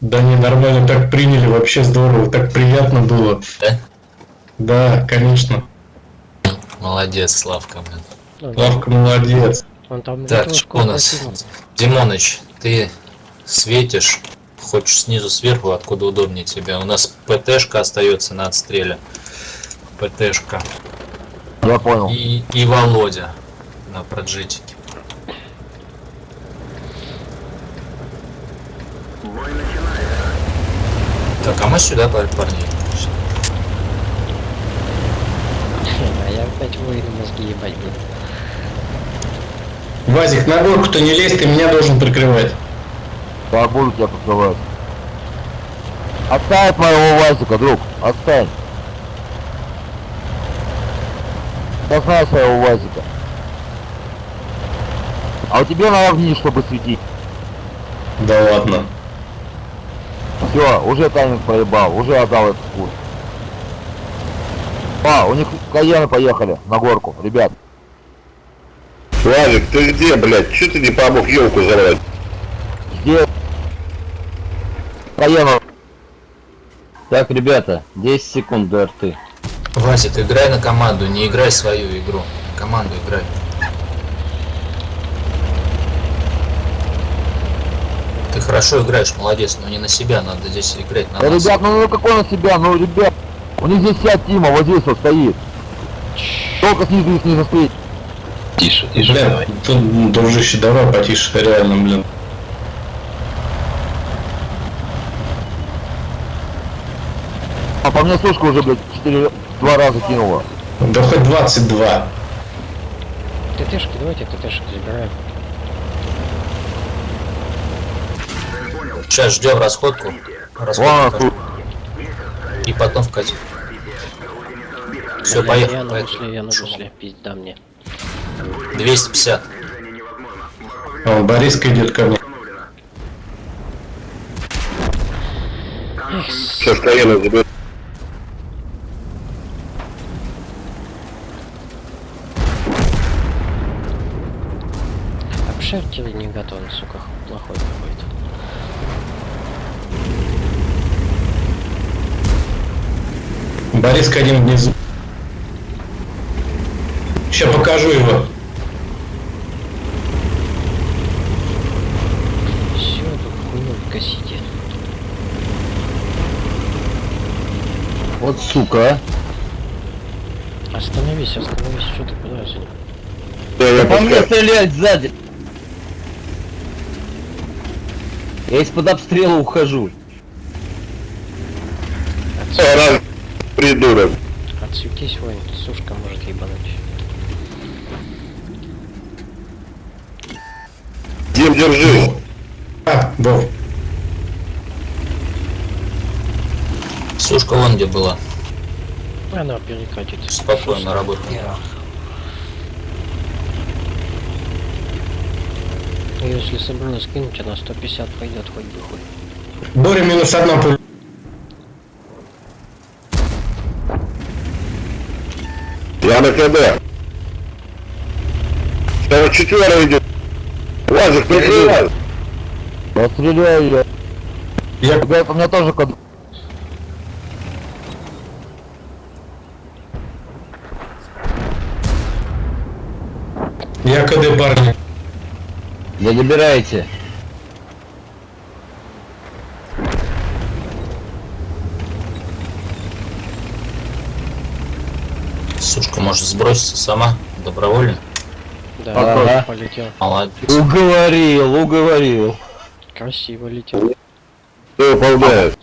Да не, нормально так приняли, вообще здорово, так приятно было. Да? Да, конечно. Молодец, Славка, блин. Ну, Славка молодец. Он там Так, что у нас? Димоныч, ты светишь, хочешь снизу сверху, откуда удобнее тебе. У нас ПТшка остается на отстреле. ПТшка. Я понял. И, и Володя на проджитике. Так, а мы сюда, пар- парни. А я опять воину мозги ебать буду. Вазик, на горку-то не лезь, ты меня должен прикрывать. Я буду тебя покрывать. Отставь моего Васика, друг. Отстань. Я знаю своего Вазика. А у тебя надо вниз, чтобы светить. Да ладно. Все, уже тайминг проебал, уже отдал этот курс. А, у них каены поехали на горку, ребят. Владик, ты где, блядь? Че ты не помог елку забрать? Где? Каену. Так, ребята, 10 секунд до арты. Вазик, играй на команду, не играй свою игру. Команду играй. Ты хорошо играешь, молодец, но не на себя, надо здесь играть на Да, нас. ребят, ну, ну какой на себя, ну ребят. У них здесь вся Тима, вот здесь вот стоит. Только снизу их не застрелить. Тише, Бля, тут, дружище, давай потише, реально, блин. А по мне сушка уже, блядь, 4, два раза кинула. Да хоть 22. ТТшки, давайте ТТшки забираем. Сейчас ждем расходку. Расходку и потом вкатим. Все, Я- поехали. Я поехали. бусле, я Шумом. бусле, пизда мне. 250. О, Бориска идет ко мне. Ж, Каена заберет? Обшертили не готовы, сука, плохой какой-то. Бориска один внизу. Сейчас покажу его. Все, тут хуйню косите. Вот сука, а. Остановись, остановись, что ты куда ним? Да, я По мне стрелять сзади. Я из-под обстрела ухожу. О, раз, придурок. Отсветись, воин, сушка может ебануть. Дим, держи. А, Вов. Сушка вон где была. Она перекатит. Спокойно работай. Если собралась скинуть, она 150 пойдет хоть бы хуй. Боря минус одна пуля. Я на КД. Там четверо идет. Владик, прикрывай. Я стреляю, я. Я, у меня тоже код. я КД, парни. Не добирайте. Сушка может сброситься сама, добровольно. Да, Ага. полетел. Молодец. Уговорил, уговорил. Красиво летел. Выполняет?